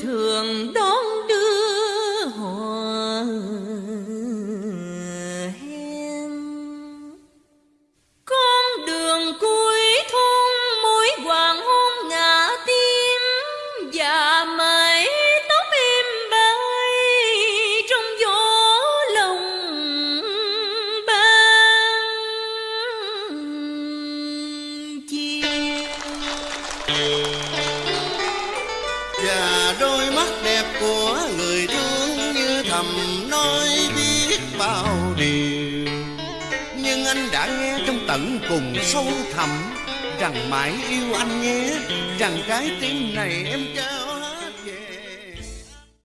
thường đón đưa họ hẹn. Con đường cuối thôn mối hoàng hôn ngả tim, và mái tóc em bay trong gió lòng ban chiều. Yeah đôi mắt đẹp của người thương như thầm nói biết bao điều. Nhưng anh đã nghe trong tận cùng sâu thẳm rằng mãi yêu anh nhé, rằng cái tim này em trao